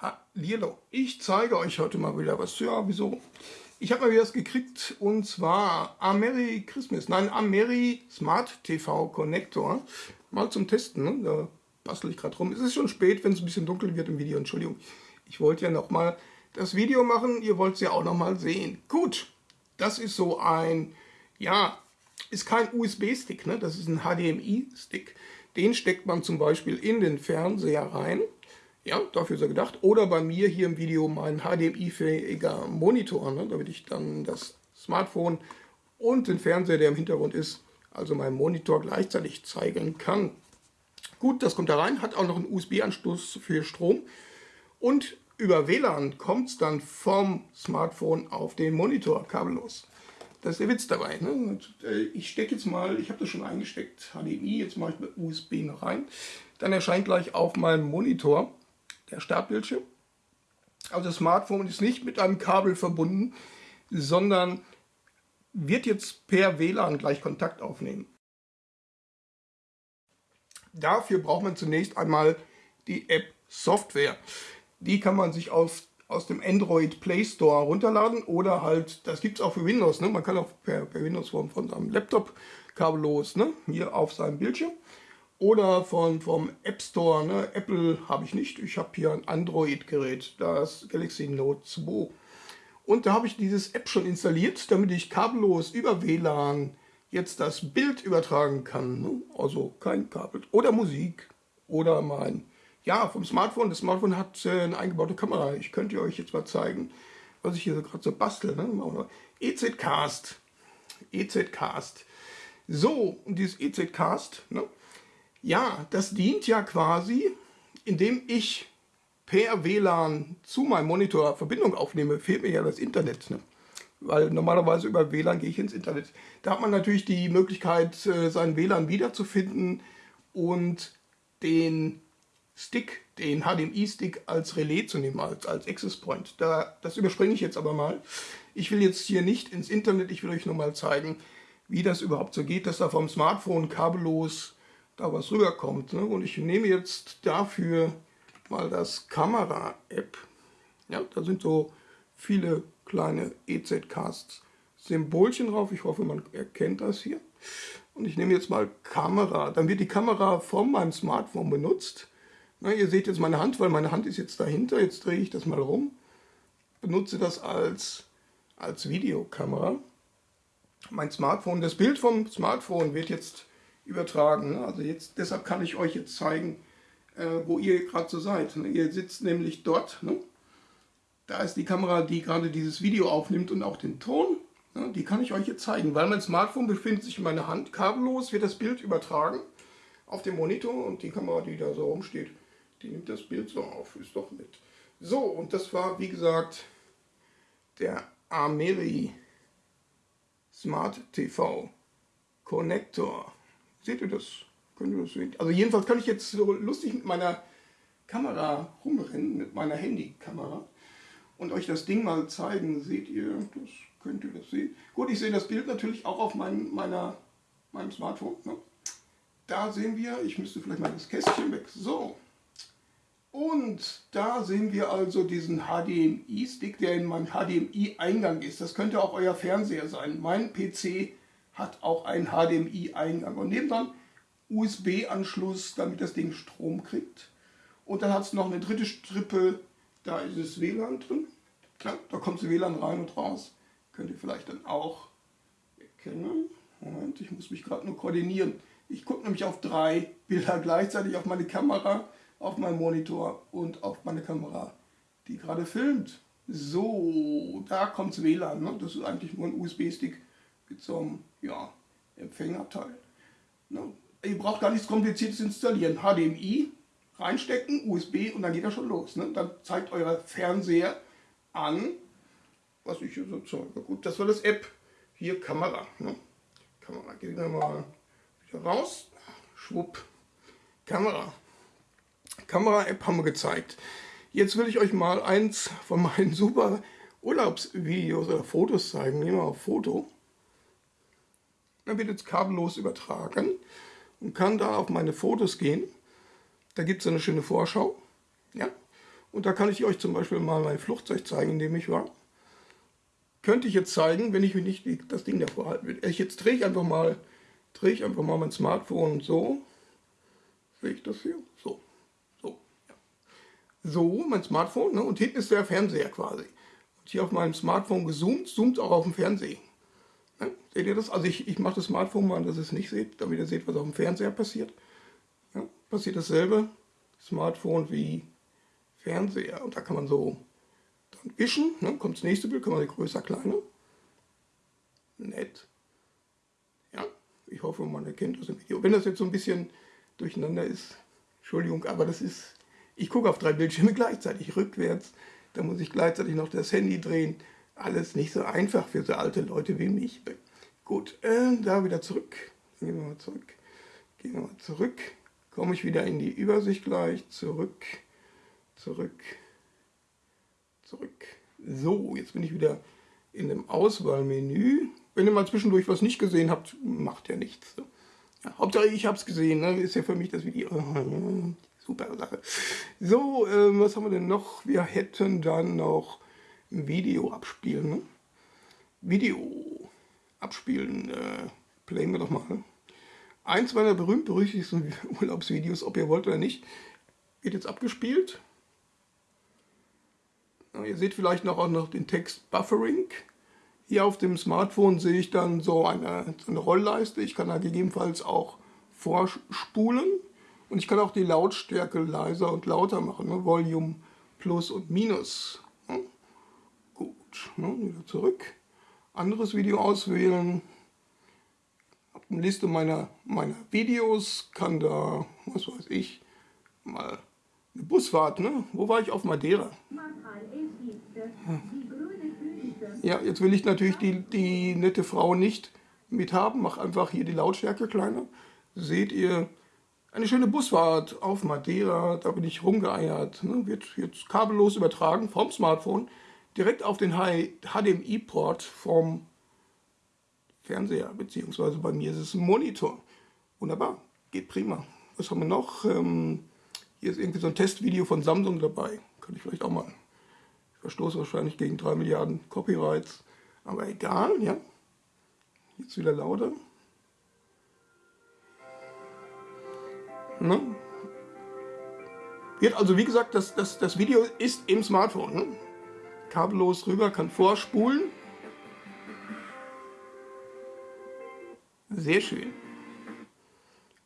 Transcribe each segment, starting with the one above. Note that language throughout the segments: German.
Hallihallo. Ich zeige euch heute mal wieder was. Ja, wieso? Ich habe mal wieder was gekriegt und zwar Ameri Christmas, nein, Ameri Smart TV Connector. Mal zum Testen, ne? da bastel ich gerade rum. Es ist schon spät, wenn es ein bisschen dunkel wird im Video, Entschuldigung. Ich wollte ja noch mal das Video machen, ihr wollt es ja auch noch mal sehen. Gut, das ist so ein, ja, ist kein USB-Stick, ne? das ist ein HDMI-Stick. Den steckt man zum Beispiel in den Fernseher rein ja, dafür ist er gedacht. Oder bei mir hier im Video mein HDMI-fähiger Monitor, ne, damit ich dann das Smartphone und den Fernseher, der im Hintergrund ist, also meinen Monitor gleichzeitig zeigen kann. Gut, das kommt da rein, hat auch noch einen USB-Anschluss für Strom und über WLAN kommt es dann vom Smartphone auf den Monitor kabellos. Das ist der Witz dabei. Ne? Äh, ich stecke jetzt mal, ich habe das schon eingesteckt, HDMI, jetzt mache ich mit USB noch rein. Dann erscheint gleich auf meinem Monitor der Startbildschirm. Also das Smartphone ist nicht mit einem Kabel verbunden, sondern wird jetzt per WLAN gleich Kontakt aufnehmen. Dafür braucht man zunächst einmal die App Software. Die kann man sich aus, aus dem Android Play Store runterladen oder halt, das gibt es auch für Windows. Ne? Man kann auch per, per Windows von, von seinem Laptop kabellos ne? hier auf seinem Bildschirm oder von, vom App Store. Ne? Apple habe ich nicht. Ich habe hier ein Android-Gerät, das Galaxy Note 2. Und da habe ich dieses App schon installiert, damit ich kabellos über WLAN jetzt das Bild übertragen kann. Ne? Also kein Kabel. Oder Musik. Oder mein, ja, vom Smartphone. Das Smartphone hat äh, eine eingebaute Kamera. Ich könnte euch jetzt mal zeigen, was ich hier so gerade so bastel. Ne? EZ-Cast. EZ-Cast. So, und dieses EZ-Cast, ne? Ja, das dient ja quasi, indem ich per WLAN zu meinem Monitor Verbindung aufnehme, fehlt mir ja das Internet. Ne? Weil normalerweise über WLAN gehe ich ins Internet. Da hat man natürlich die Möglichkeit, äh, seinen WLAN wiederzufinden und den Stick, den HDMI-Stick als Relais zu nehmen, als, als Access Point. Da, das überspringe ich jetzt aber mal. Ich will jetzt hier nicht ins Internet, ich will euch nur mal zeigen, wie das überhaupt so geht, dass da vom Smartphone kabellos da was rüberkommt. Ne? Und ich nehme jetzt dafür mal das Kamera-App. Ja, da sind so viele kleine EZ-Cast-Symbolchen drauf. Ich hoffe, man erkennt das hier. Und ich nehme jetzt mal Kamera. Dann wird die Kamera von meinem Smartphone benutzt. Na, ihr seht jetzt meine Hand, weil meine Hand ist jetzt dahinter. Jetzt drehe ich das mal rum. Benutze das als, als Videokamera. Mein Smartphone, das Bild vom Smartphone wird jetzt übertragen. Ne? Also jetzt, deshalb kann ich euch jetzt zeigen, äh, wo ihr gerade so seid. Ne? Ihr sitzt nämlich dort. Ne? Da ist die Kamera, die gerade dieses Video aufnimmt und auch den Ton. Ne? Die kann ich euch jetzt zeigen, weil mein Smartphone befindet sich in meiner Hand. Kabellos wird das Bild übertragen auf dem Monitor und die Kamera, die da so rumsteht, die nimmt das Bild so auf. Ist doch nett. So, und das war, wie gesagt, der Ameri Smart TV Connector. Seht ihr das? Könnt ihr das sehen? Also jedenfalls kann ich jetzt so lustig mit meiner Kamera rumrennen, mit meiner Handykamera und euch das Ding mal zeigen. Seht ihr, das könnt ihr das sehen. Gut, ich sehe das Bild natürlich auch auf mein, meiner, meinem Smartphone. Ne? Da sehen wir, ich müsste vielleicht mal das Kästchen weg. So. Und da sehen wir also diesen HDMI-Stick, der in meinem HDMI-Eingang ist. Das könnte auch euer Fernseher sein. Mein PC hat auch einen HDMI-Eingang und nebendran USB-Anschluss, damit das Ding Strom kriegt. Und dann hat es noch eine dritte Strippe, da ist es WLAN drin. Klar, da kommt das WLAN rein und raus. Könnt ihr vielleicht dann auch erkennen. Moment, ich muss mich gerade nur koordinieren. Ich gucke nämlich auf drei Bilder gleichzeitig, auf meine Kamera, auf meinen Monitor und auf meine Kamera, die gerade filmt. So, da kommt das WLAN. Ne? Das ist eigentlich nur ein USB-Stick mit so einem ja, Empfängerteil. Ne? Ihr braucht gar nichts Kompliziertes installieren. HDMI reinstecken, USB und dann geht das schon los. Ne? Dann zeigt euer Fernseher an, was ich hier so zeige. Gut, das war das App. Hier Kamera. Ne? Kamera, gehen wir mal wieder raus. Schwupp. Kamera. Kamera-App haben wir gezeigt. Jetzt will ich euch mal eins von meinen super Urlaubsvideos oder Fotos zeigen. Nehmen wir auf Foto. Dann wird jetzt kabellos übertragen und kann da auf meine Fotos gehen. Da gibt es eine schöne Vorschau. Ja? Und da kann ich euch zum Beispiel mal mein Flugzeug zeigen, in dem ich war. Könnte ich jetzt zeigen, wenn ich mir nicht das Ding davor halten will. Ich jetzt drehe ich einfach mal, drehe ich einfach mal mein Smartphone so. Sehe ich das hier? So. So. Ja. So, mein Smartphone. Ne? Und hinten ist der Fernseher quasi. Und hier auf meinem Smartphone gezoomt, zoomt auch auf dem Fernseher. Seht ihr das? Also ich, ich mache das Smartphone mal, dass ihr es nicht seht, damit ihr seht, was auf dem Fernseher passiert. Ja? Passiert dasselbe. Smartphone wie Fernseher. Und da kann man so dann wischen, ne? kommt das nächste Bild, kann man größer, kleiner. Nett. Ja, ich hoffe, man erkennt das im Video. Wenn das jetzt so ein bisschen durcheinander ist, Entschuldigung, aber das ist, ich gucke auf drei Bildschirme gleichzeitig, rückwärts, da muss ich gleichzeitig noch das Handy drehen. Alles nicht so einfach für so alte Leute wie mich. Gut, äh, da wieder zurück. Gehen wir mal zurück. Gehen wir mal zurück. Komme ich wieder in die Übersicht gleich. Zurück zurück, zurück. So, jetzt bin ich wieder in dem Auswahlmenü. Wenn ihr mal zwischendurch was nicht gesehen habt, macht ja nichts. Ja, Hauptsache ich habe es gesehen, ne? ist ja für mich das Video. Super Sache. So, äh, was haben wir denn noch? Wir hätten dann noch ein Video abspielen. Ne? Video abspielen, äh, playen wir doch mal. Eins meiner berühmt-berüchtigsten Urlaubsvideos, ob ihr wollt oder nicht, wird jetzt abgespielt. Ihr seht vielleicht noch auch noch den Text Buffering. Hier auf dem Smartphone sehe ich dann so eine, eine Rollleiste. Ich kann da gegebenenfalls auch vorspulen. Und ich kann auch die Lautstärke leiser und lauter machen. Ne? Volume Plus und Minus. Ja? Gut, ne? wieder zurück. Anderes Video auswählen. Hab eine Liste meiner, meiner Videos. Kann da, was weiß ich, mal eine Busfahrt. Ne? Wo war ich? Auf Madeira. Ja, jetzt will ich natürlich die, die nette Frau nicht mithaben. Mach einfach hier die Lautstärke kleiner. Seht ihr, eine schöne Busfahrt auf Madeira. Da bin ich rumgeeiert. Ne? Wird jetzt kabellos übertragen vom Smartphone direkt auf den HDMI-Port vom Fernseher. Beziehungsweise bei mir ist es ein Monitor. Wunderbar, geht prima. Was haben wir noch? Ähm, hier ist irgendwie so ein Testvideo von Samsung dabei. Kann ich vielleicht auch mal verstoße wahrscheinlich gegen 3 Milliarden Copyrights, aber egal, ja. Jetzt wieder lauter. Ne? Wird also, wie gesagt, das, das, das Video ist im Smartphone. Ne? Kabellos rüber, kann vorspulen. Sehr schön.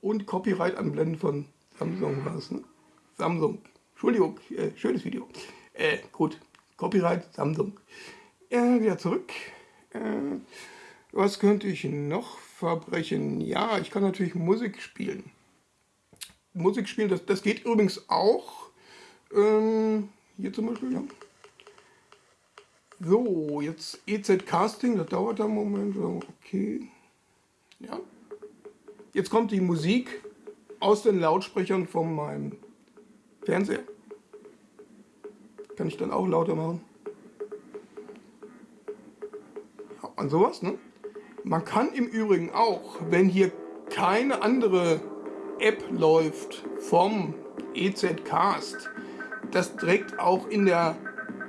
Und Copyright anblenden von Samsung war es. Ne? Samsung. Entschuldigung, äh, schönes Video. Äh, gut, Copyright Samsung. Äh, wieder zurück. Äh, was könnte ich noch verbrechen? Ja, ich kann natürlich Musik spielen. Musik spielen, das, das geht übrigens auch. Ähm, hier zum Beispiel, ja. So, jetzt EZ Casting, das dauert einen Moment. Okay. Ja. Jetzt kommt die Musik aus den Lautsprechern von meinem Fernseher. Kann ich dann auch lauter machen. Und sowas, ne? Man kann im Übrigen auch, wenn hier keine andere App läuft vom EZ-Cast, das direkt auch in der,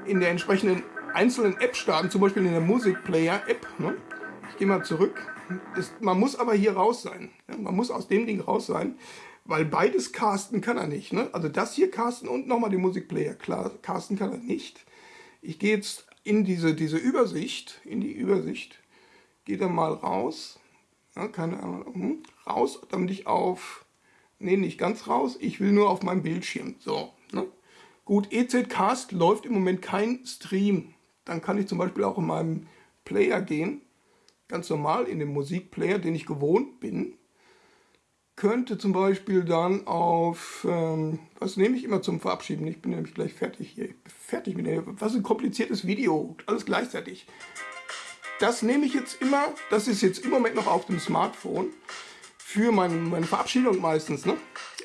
in der entsprechenden einzelnen App starten, zum Beispiel in der Musikplayer-App. Ne? Ich gehe mal zurück. Das, man muss aber hier raus sein. Ja? Man muss aus dem Ding raus sein. Weil beides casten kann er nicht. Ne? Also das hier casten und nochmal den Musikplayer casten kann er nicht. Ich gehe jetzt in diese, diese Übersicht, in die Übersicht, gehe dann mal raus, ja, keine Ahnung, hm, raus, damit ich auf, nee, nicht ganz raus, ich will nur auf meinem Bildschirm. So, ne? Gut, EZ Cast läuft im Moment kein Stream. Dann kann ich zum Beispiel auch in meinem Player gehen, ganz normal in dem Musikplayer, den ich gewohnt bin könnte zum Beispiel dann auf, ähm, was nehme ich immer zum Verabschieden? Ich bin nämlich gleich fertig hier. Fertig mit dem, was ein kompliziertes Video, alles gleichzeitig. Das nehme ich jetzt immer, das ist jetzt im Moment noch auf dem Smartphone für mein, meine Verabschiedung meistens, ne?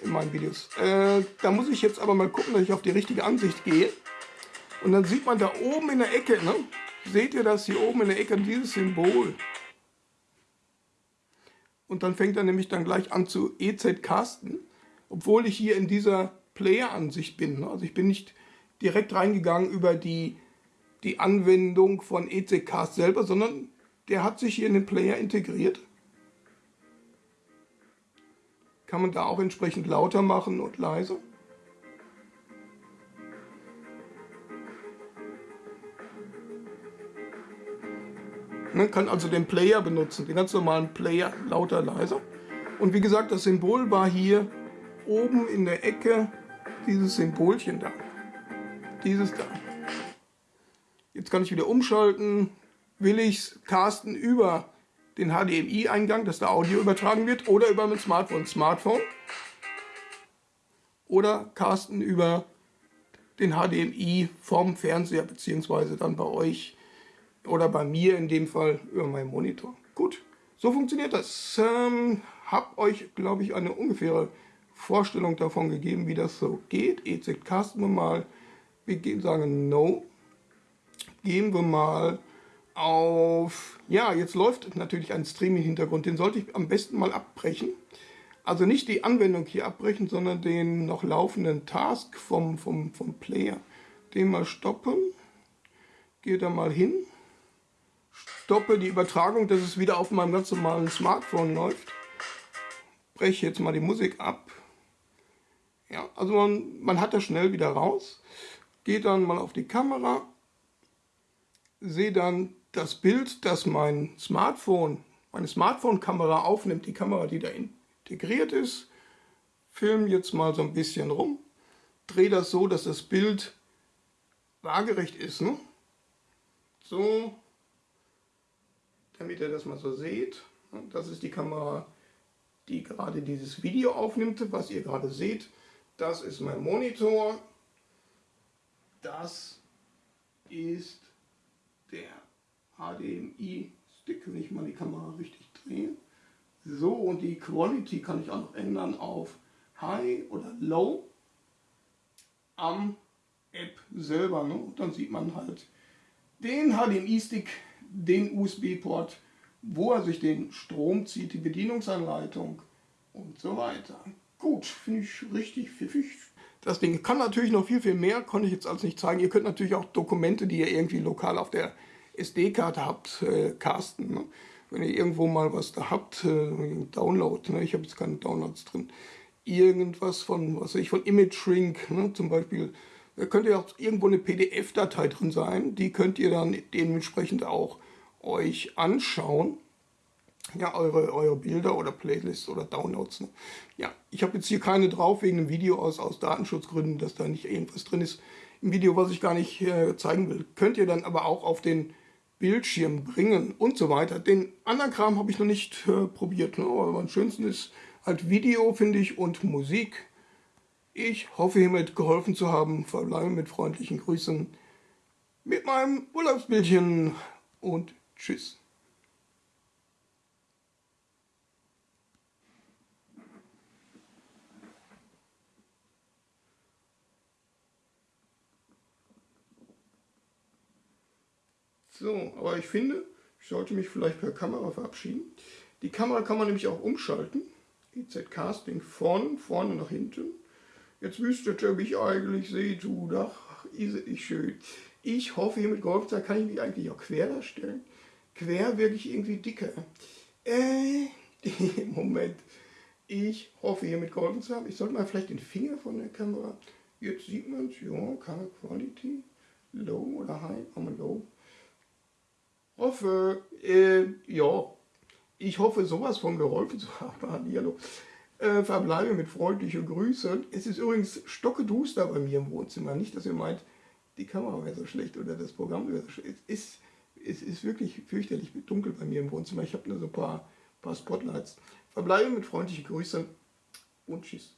In meinen Videos. Äh, da muss ich jetzt aber mal gucken, dass ich auf die richtige Ansicht gehe. Und dann sieht man da oben in der Ecke, ne? Seht ihr das hier oben in der Ecke, dieses Symbol? und dann fängt er nämlich dann gleich an zu EZ casten, obwohl ich hier in dieser Player-Ansicht bin. Also ich bin nicht direkt reingegangen über die, die Anwendung von EZCast selber, sondern der hat sich hier in den Player integriert. Kann man da auch entsprechend lauter machen und leiser. Man kann also den Player benutzen, den ganz normalen Player, lauter, leiser. Und wie gesagt, das Symbol war hier oben in der Ecke dieses Symbolchen da. Dieses da. Jetzt kann ich wieder umschalten. Will ich casten über den HDMI-Eingang, dass da Audio übertragen wird, oder über mein Smartphone. Smartphone. Oder casten über den HDMI vom Fernseher, beziehungsweise dann bei euch oder bei mir in dem Fall über meinen Monitor. Gut, so funktioniert das. Ähm, hab euch, glaube ich, eine ungefähre Vorstellung davon gegeben, wie das so geht. EZ casten wir mal. Wir gehen, sagen No. Gehen wir mal auf... Ja, jetzt läuft natürlich ein Stream im Hintergrund. Den sollte ich am besten mal abbrechen. Also nicht die Anwendung hier abbrechen, sondern den noch laufenden Task vom, vom, vom Player. Den mal stoppen. Gehe da mal hin stoppe die Übertragung, dass es wieder auf meinem ganz normalen Smartphone läuft. Breche jetzt mal die Musik ab. Ja, also man, man hat das schnell wieder raus. Geht dann mal auf die Kamera. Sehe dann das Bild, das mein Smartphone, meine Smartphone-Kamera aufnimmt, die Kamera, die da integriert ist. Film jetzt mal so ein bisschen rum. Drehe das so, dass das Bild waagerecht ist. Ne? So, damit ihr das mal so seht. Das ist die Kamera, die gerade dieses Video aufnimmt, was ihr gerade seht. Das ist mein Monitor. Das ist der HDMI-Stick, wenn ich mal die Kamera richtig drehe. So, und die Quality kann ich auch noch ändern auf High oder Low am App selber. Ne? Und dann sieht man halt den HDMI-Stick den USB-Port, wo er sich den Strom zieht, die Bedienungsanleitung und so weiter. Gut, finde ich richtig pfiffig. Das Ding kann natürlich noch viel, viel mehr, konnte ich jetzt alles nicht zeigen. Ihr könnt natürlich auch Dokumente, die ihr irgendwie lokal auf der SD-Karte habt, äh, casten. Ne? Wenn ihr irgendwo mal was da habt, äh, Download, ne? ich habe jetzt keine Downloads drin, irgendwas von, was weiß ich, von Image Shrink, ne? zum Beispiel da könnte ja auch irgendwo eine PDF-Datei drin sein. Die könnt ihr dann dementsprechend auch euch anschauen. Ja, eure, eure Bilder oder Playlists oder Downloads. Ne? Ja, ich habe jetzt hier keine drauf wegen einem Video aus, aus Datenschutzgründen, dass da nicht irgendwas drin ist im Video, was ich gar nicht äh, zeigen will. Könnt ihr dann aber auch auf den Bildschirm bringen und so weiter. Den anderen Kram habe ich noch nicht äh, probiert. Ne? Aber am schönsten ist halt Video, finde ich, und Musik. Ich hoffe hiermit geholfen zu haben. Verbleibe mit freundlichen Grüßen mit meinem Urlaubsbildchen und tschüss. So, aber ich finde, ich sollte mich vielleicht per Kamera verabschieden. Die Kamera kann man nämlich auch umschalten. EZ Casting vorne, vorne nach hinten. Jetzt wüsstet ihr, wie ich eigentlich sehe, du, ach, ist ich schön. Ich hoffe, hier mit Golfzeit kann ich mich eigentlich auch quer darstellen. Quer wirklich irgendwie dicker. Äh, Moment. Ich hoffe, hier mit geholfen zu haben. Ich sollte mal vielleicht den Finger von der Kamera. Jetzt sieht man es, ja, Color Quality. Low oder High? Wir Low. Hoffe, äh, ja. Ich hoffe, sowas von geholfen zu haben. Hallo. Äh, verbleibe mit freundlichen Grüßen. Es ist übrigens stockeduster bei mir im Wohnzimmer. Nicht, dass ihr meint, die Kamera wäre so schlecht oder das Programm wäre so schlecht. Es ist, es ist wirklich fürchterlich dunkel bei mir im Wohnzimmer. Ich habe nur so ein paar, paar Spotlights. Verbleibe mit freundlichen Grüßen und tschüss.